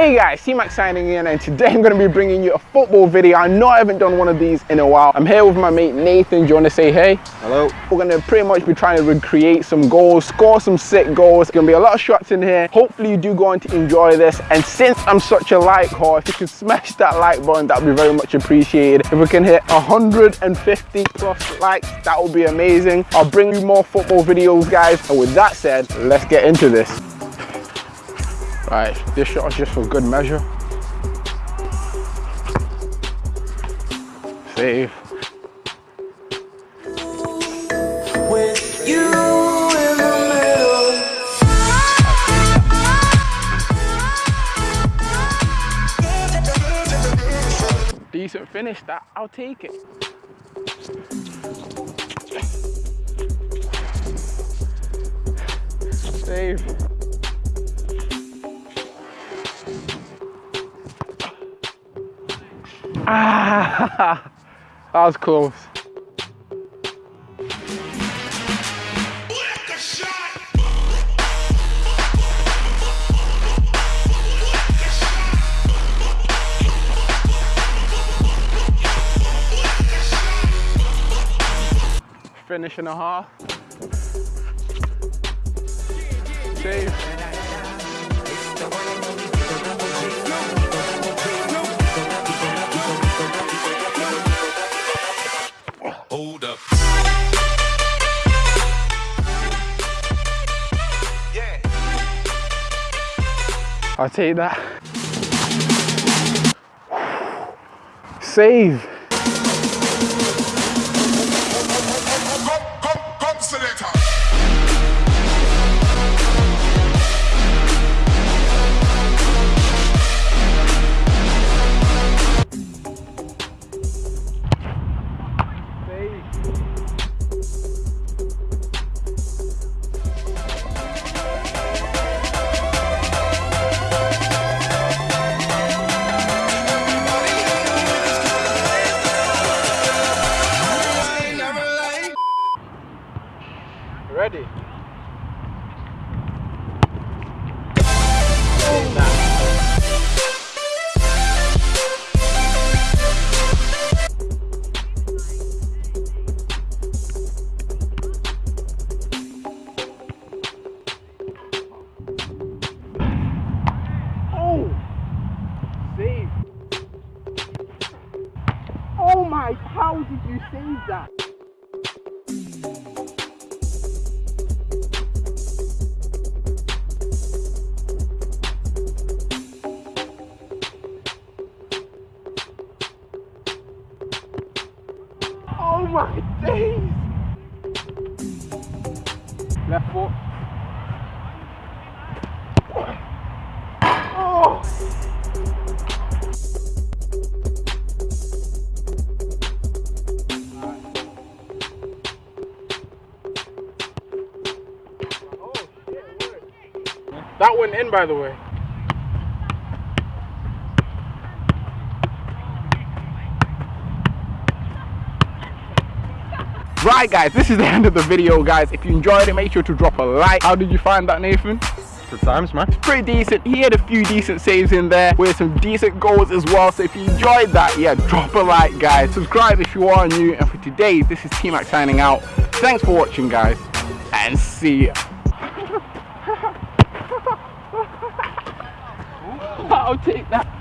Hey guys, T-Max signing in and today I'm going to be bringing you a football video. I know I haven't done one of these in a while. I'm here with my mate Nathan. Do you want to say hey? Hello. We're going to pretty much be trying to recreate some goals, score some sick goals. It's going to be a lot of shots in here. Hopefully you do go on to enjoy this. And since I'm such a like whore, if you can smash that like button, that would be very much appreciated. If we can hit 150 plus likes, that would be amazing. I'll bring you more football videos, guys. And with that said, let's get into this. Right, this shot is just for good measure. Save. With you in the middle. Decent finish that, I'll take it. Save. Ah, that was close. Finish and a half. Save. Hold up. Yeah. I'll take that. Save. Ready? How did you save that? Oh my days! Left foot. Oh! That went in by the way. Right guys, this is the end of the video guys. If you enjoyed it, make sure to drop a like. How did you find that Nathan? The times, man. Pretty decent. He had a few decent saves in there with some decent goals as well. So if you enjoyed that, yeah, drop a like guys. Subscribe if you are new. And for today, this is T-Max signing out. Thanks for watching guys. And see ya. I'll take that.